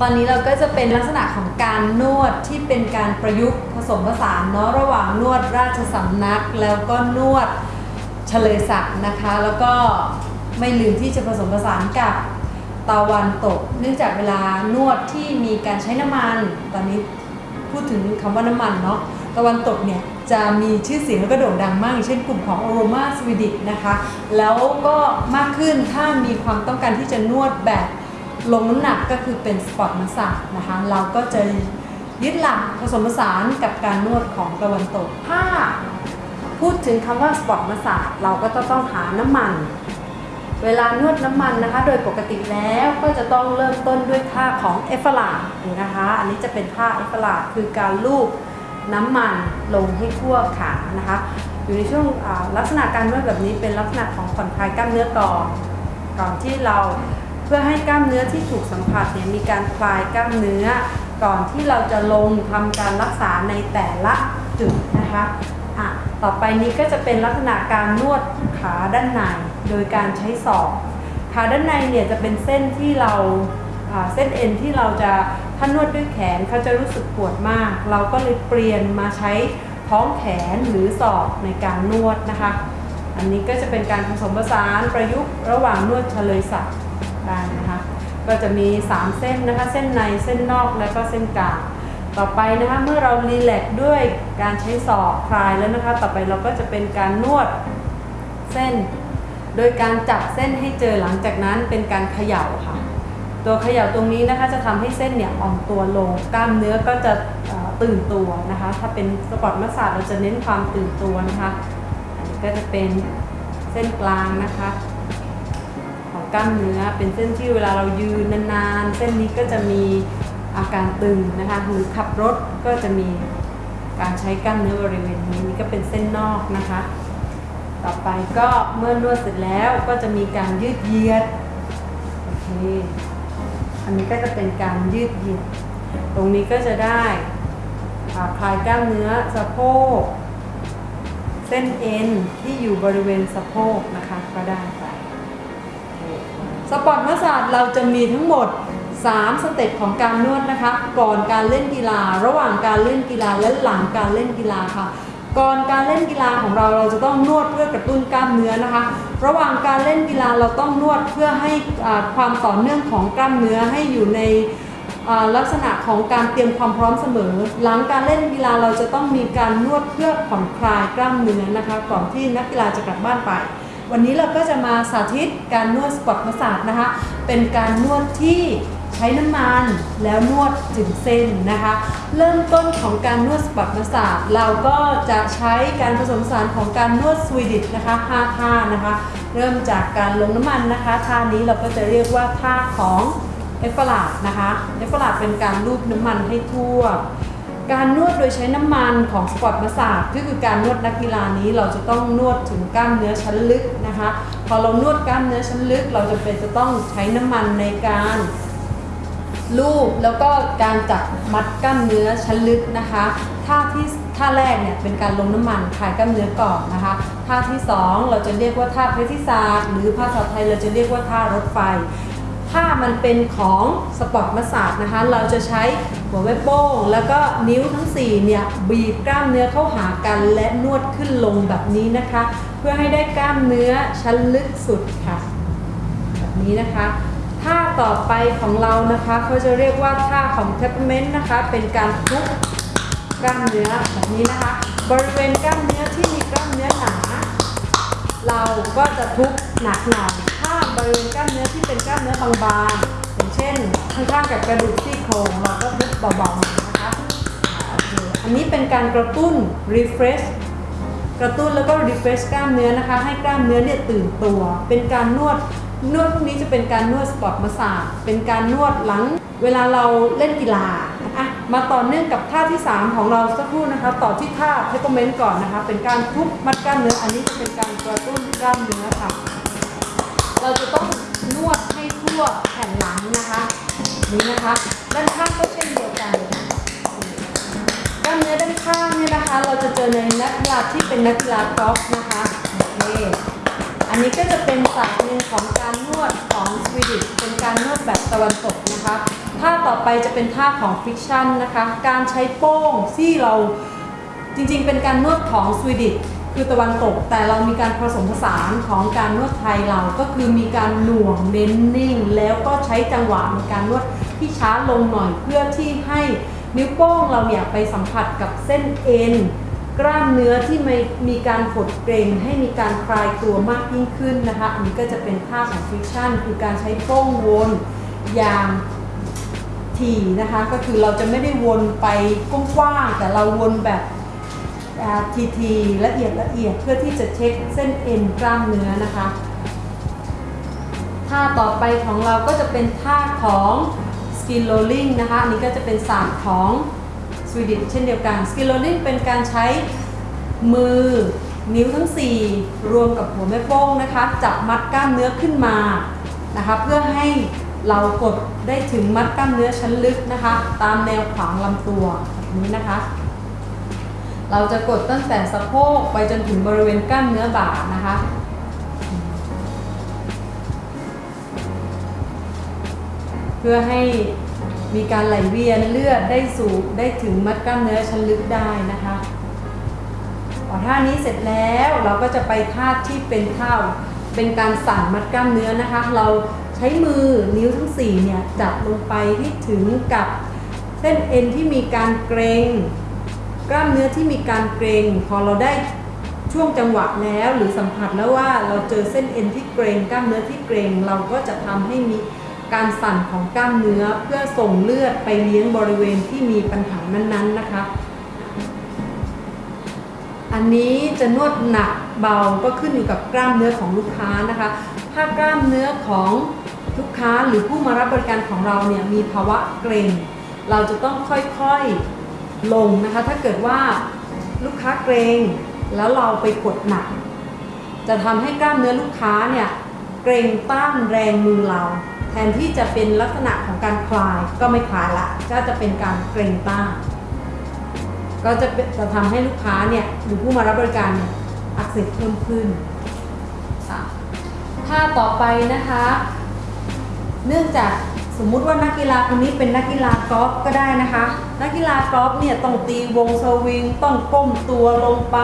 ตอนนี้เราก็จะเป็นลักษณะของการนวดที่เป็นการประยุกต์ผสมผสานเนาะระหว่างนวดราชสำนัก แล้วก็นวดเฉลยศักดิ์นะคะ แล้วก็ไม่ลืมที่จะผสมผสานกับตะวันตก เนื่องจากเวลานวดที่มีการใช้น้ำมัน ตอนนี้พูดถึงคำว่าน้ำมันเนาะตะวันตกเนี่ยจะมีชื่อเสียงแล้วก็โด่งดังมากอย่างเช่นกลุ่มของ Aroma Swedish นะคะ แล้วก็มากขึ้นถ้ามีความต้องการที่จะนวดแบบ ลงน้ำหนักก็คือเป็น sport massage นะคะเราก็จะยึดหลักผสมผสานกับการนวดของตะวันตก ถ้าพูดถึงคำว่า sport massage เราก็จะต้องหาน้ำมัน เวลานวดน้ำมันนะคะ โดยปกติแล้วก็จะต้องเริ่มต้นด้วยท่าของ effleurage นะคะ อันนี้จะเป็นท่า effleurage คือการลูบน้ำมันลงให้ทั่วขานะคะ อยู่ในช่วงลักษณะการนวดแบบนี้เป็นลักษณะของผ่อนคลายกล้ามเนื้อก่อนก่อนที่เรา เพื่อให้กล้ามเนื้อที่ถูกสัมผัสเนี่ยมีการคลายกล้ามเนื้อ ก่อนที่เราจะลงทำการรักษาในแต่ละจุดนะคะอะต่อไปนี้ก็จะเป็นลักษณะการนวดขาด้านในโดยการใช้ศอกขาด้านในเนี่ยจะเป็นเส้นที่เราอ่าเส้นเอ็นที่เราจะถ้านวดด้วยแขนเขาจะรู้สึกปวดมาก เราก็เลยเปลี่ยนมาใช้ท้องแขนหรือศอกในการนวดนะคะ อันนี้ก็จะเป็นการผสมผสานประยุกต์ระหว่างนวดเฉลยศักดิ์ ได้นะคะ ก็จะมี 3 เส้นนะคะ เส้นในเส้นนอกและก็เส้นกลางต่อไปนะคะเมื่อเรารีแลกด้วยการใช้ศอกคลายแล้วนะคะ ต่อไปเราก็จะเป็นการนวดเส้น โดยการจับเส้นให้เจอหลังจากนั้นเป็นการเขย่าค่ะ ตัวเขย่าตรงนี้นะคะจะทำให้เส้นเนี่ยอ่อนตัวลง กล้ามเนื้อก็จะตื่นตัวนะคะ ถ้าเป็นสปอร์ตมัสซาจเราจะเน้นความตื่นตัวนะคะก็จะเป็นเส้นกลางนะคะ กล้ามเนื้อ เป็นเส้นที่เวลาเรายืนนานๆ เส้นนี้ก็จะมีอาการตึงนะคะหรือขับรถก็จะมีการใช้กล้ามเนื้อบริเวณนี้นี่ก็เป็นเส้นนอกนะคะ ต่อไปก็เมื่อนวดเสร็จแล้วก็จะมีการยืดเหยียดโอเคอันนี้ก็จะเป็นการยืดเหยียด ตรงนี้ก็จะได้คลายกล้ามเนื้อสะโพก เส้นเอ็นที่อยู่บริเวณสะโพกนะคะก็ได้ sport massage เราจะมีทั้งหมด 3 step ของการนวดนะคะ ก่อนการเล่นกีฬา ระหว่างการเล่นกีฬาและหลังการเล่นกีฬาค่ะ ก่อนการเล่นกีฬาของเราเราจะต้องนวดเพื่อกระตุ้นกล้ามเนื้อนะคะ ระหว่างการเล่นกีฬาเราต้องนวดเพื่อให้ความต่อเนื่องของกล้ามเนื้อให้อยู่ในลักษณะของการเตรียมความพร้อมเสมอ หลังการเล่นกีฬาเราจะต้องมีการนวดเพื่อผ่อนคลายกล้ามเนื้อนะคะ ก่อนที่นักกีฬาจะกลับบ้านไป วันนี้เราก็จะมาสาธิตการนวด sport massage นะคะ เป็นการนวดที่ใช้น้ำมันแล้วนวดถึงเส้นนะคะ เริ่มต้นของการนวด sport massage เราก็จะใช้การผสมผสานของการนวด Swedish นะคะ5ท่านะคะ เริ่มจากการลงน้ำมันนะคะท่านี้เราก็จะเรียกว่าท่าของ effleurage นะคะ effleurage เป็นการลูบน้ำมันให้ทั่ว การนวดโดยใช้น้ำมันของ sport massage ก็คือการนวดนักกีฬานี้เราจะต้องนวดถึงกล้ามเนื้อชั้นลึกนะคะ พอเรานวดกล้ามเนื้อชั้นลึก เราจำเป็นจะต้องใช้น้ำมันในการลูบแล้วก็การจับมัดกล้ามเนื้อชั้นลึกนะคะท่าที่ท่าแรกเนี่ยเป็นการลงน้ำมันคลายกล้ามเนื้อก่อนนะคะท่าที่สองเราจะเรียกว่าท่าเพทิศาสตร์หรือภาษาไทยเราจะเรียกว่าท่ารถไฟ ถ้ามันเป็นของสปอร์ตมาสซาจนะคะ เราจะใช้หัวแม่โป้ง แล้วก็นิ้วทั้ง 4 เนี่ย บีบกล้ามเนื้อเข้าหากันและนวดขึ้นลงแบบนี้นะคะ เพื่อให้ได้กล้ามเนื้อชั้นลึกสุดค่ะ แบบนี้นะคะท่าต่อไปของเรานะคะเขาจะเรียกว่าท่าของเทปเมนต์นะคะ เป็นการทุบกล้ามเนื้อแบบนี้นะคะ บริเวณกล้ามเนื้อที่มีกล้ามเนื้อหนา เราก็จะทุบหนักหน่อย บริเวณกล้ามเนื้อที่เป็นกล้ามเนื้อบางๆอย่างเช่นข้างๆกับกระดูกซี่โครงเราก็ทุบเบาๆนะคะอันนี้เป็นการกระตุ้น refresh กระตุ้นแล้วก็ refresh กล้ามเนื้อนะคะ ให้กล้ามเนื้อเนี่ยตื่นตัว เป็นการนวดนวดพวกนี้จะเป็นการนวด sport massage เป็นการนวดหลัง เวลาเราเล่นกีฬาอะมาต่อเนื่องกับท่าที่ 3 ของเราสักครู่นะคะ ต่อที่ท่า tapotement ก่อนนะคะ เป็นการทุบมัดกล้ามเนื้ออันนี้จะเป็นการกระตุ้นกล้ามเนื้อค่ะ เราจะต้องนวดให้ทั่วแผ่นหลังนะคะนี่นะคะด้านข้างก็เช่นเดียวกันกล้ามเนื้อด้านข้างเนี่ยนะคะ เราจะเจอในนักกีฬาที่เป็นนักกีฬากอล์ฟนะคะโอเคอันนี้ก็จะเป็นศาสตร์หนึ่งของการนวดของ Swedish เป็นการนวดแบบตะวันตกนะคะท่าต่อไปจะเป็นท่าของ friction นะคะ การใช้โป้งที่เราจริงๆ เป็นการนวดของ Swedish คือตะวันตกแต่เรามีการผสมผสานของการนวดไทยเราก็คือมีการหน่วงเน้นนิ่ง แล้วก็ใช้จังหวะในการนวดที่ช้าลงหน่อยเพื่อที่ให้นิ้วโป้งเราเนี่ยไปสัมผัสกับเส้นเอ็นกล้ามเนื้อที่มีมีการหดเกร็งให้มีการคลายตัวมากยิ่งขึ้นนะคะอันนี้ก็จะเป็นท่าของฟิกชันคือการใช้โป้งวนอย่างถี่นะคะ ก็คือเราจะไม่ได้วนไปกว้างๆแต่เราวนแบบ ทีทีๆละเอียดละเอียดเพื่อที่จะเช็คเส้นเอ็นกล้ามเนื้อนะคะท่าต่อไปของเราก็จะเป็นท่าของ skin rolling นะคะอันนี้ก็จะเป็นศาสตร์ของสวีดิชเช่นเดียวกัน skin rolling เป็นการใช้มือนิ้วทั้ง 4 รวมกับหัวแม่โป้งนะคะ จับมัดกล้ามเนื้อขึ้นมานะคะเพื่อให้เรากดได้ถึงมัดกล้ามเนื้อชั้นลึกนะคะ ตามแนวขวางลำตัวแบบนี้นะคะ เราจะกดตั้งแต่สะโพกไปจนถึงบริเวณกล้ามเนื้อบ่านะคะ เพื่อให้มีการไหลเวียนเลือดได้สู่ได้ถึงมัดกล้ามเนื้อชั้นลึกได้นะคะพอท่านี้เสร็จแล้วเราก็จะไปท่าที่เป็นท่าเป็นการสั่นมัดกล้ามเนื้อนะคะ เราใช้มือนิ้วทั้ง4เนี่ยจับลงไปที่ถึงกับเส้นเอ็นที่มีการเกรง กล้ามเนื้อที่มีการเกรงพอเราได้ช่วงจังหวะแล้วหรือสัมผัสแล้วว่าเราเจอเส้นเอ็นที่เกรงกล้ามเนื้อที่เกรงเราก็จะทำให้มีการสั่นของกล้ามเนื้อเพื่อส่งเลือดไปเลี้ยงบริเวณที่มีปัญหานั้นๆนะคะ อันนี้จะนวดหนักเบาก็ขึ้นอยู่กับกล้ามเนื้อของลูกค้านะคะ ถ้ากล้ามเนื้อของลูกค้าหรือผู้มารับบริการของเราเนี่ยมีภาวะเกร็งเราจะต้องค่อยๆ ลงนะคะ ถ้าเกิดว่าลูกค้าเกรงแล้วเราไปกดหนัก จะทำให้กล้ามเนื้อลูกค้าเนี่ยเกรงต้านแรงมือเรา แทนที่จะเป็นลักษณะของการคลายก็ไม่คลายละก็จะเป็นการเกรงต้านก็จะจะทำให้ลูกค้าเนี่ยหรือผู้มารับบริการเนี่ยอักเสบเพิ่มขึ้นค่ะท่าต่อไปนะคะ เนื่องจาก สมมุติว่านักกีฬาคนนี้เป็นนักกีฬากอล์ฟก็ได้นะคะ นักกีฬากอล์ฟเนี่ยต้องตีวงสวิง ต้องก้มตัวลงไป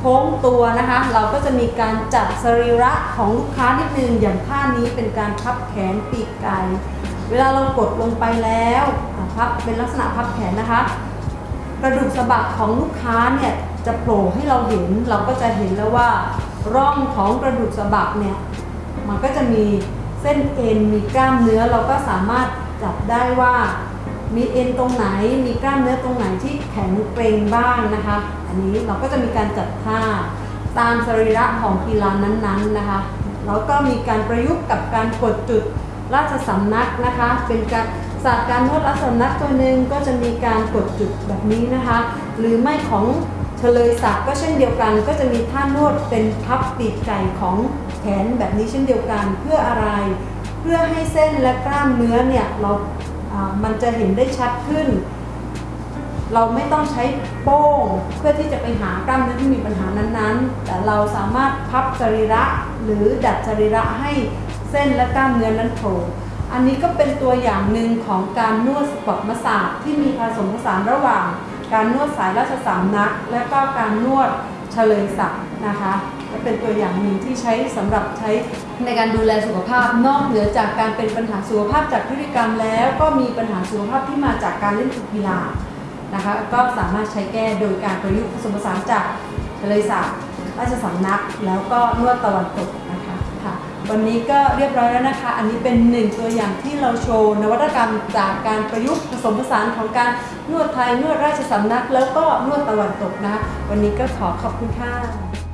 โค้งตัวนะคะ เราก็จะมีการจัดสรีระของลูกค้านิดนึงอย่างท่านี้เป็นการพับแขนปีกไก่ เวลาเรากดลงไปแล้วพับเป็นลักษณะพับแขนนะคะ กระดูกสะบักของลูกค้าเนี่ยจะโผล่ให้เราเห็นเราก็จะเห็นแล้วว่าร่องของกระดูกสะบักเนี่ยมันก็จะมี ส้นเอ็นมีกล้ามเนื้อเราก็สามารถจับได้ว่า มีเอ็นตรงไหน มีกล้ามเนื้อตรงไหนที่แข็งเกร็งบ้างนะคะ อันนี้เราก็จะมีการจัดท่าตามสรีระของกีฬานั้นๆนะคะแล้วก็มีการประยุกต์กับการกดจุดราชสำนักนะคะ เป็นการศาสตร์การนวดราชสำนักตัวหนึ่งก็จะมีการกดจุดแบบนี้นะคะ หรือไม่ของเฉลยศักดิ์ก็เช่นเดียวกัน ก็จะมีท่านวดเป็นพับปีกไก่ของ นแบบนี้เช่นเดียวกันเพื่ออะไร เพื่อให้เส้นและกล้ามเนื้อเนี่ยเรามันจะเห็นได้ชัดขึ้น เราไม่ต้องใช้โป้งเพื่อที่จะไปหากล้ามเนื้อที่มีปัญหานั้นๆ แต่เราสามารถพับสรีระหรือดัดสรีระให้เส้นและกล้ามเนื้อนั้นโผล่อันนี้ก็เป็นตัวอย่างหนึ่งของการนวดสปอร์ตมาสาจที่มีผสมผสานระหว่าง การนวดสายราชสำนัก และก็การนวดเฉลยศักดิ์นะคะ เป็นตัวอย่างหนึ่งที่ใช้สำหรับใช้ในการดูแลสุขภาพ นอกเหนือจากการเป็นปัญหาสุขภาพจากพฤติกรรมแล้ว ก็มีปัญหาสุขภาพที่มาจากการเล่นกีฬานะคะก็สามารถใช้แก้โดยการประยุกต์ผสมผสานจากทะเลสาบราชสำนัก แล้วก็นวดตะวันตกนะคะค่ะวันนี้ก็เรียบร้อยแล้วนะคะ อันนี้เป็นหนึ่งตัวอย่างที่เราโชว์นวัตกรรมจากการประยุกต์ผสมผสานของการนวดไทยนวดราชสำนัก แล้วก็นวดตะวันตกนะคะวันนี้ก็ขอขอบคุณค่ะ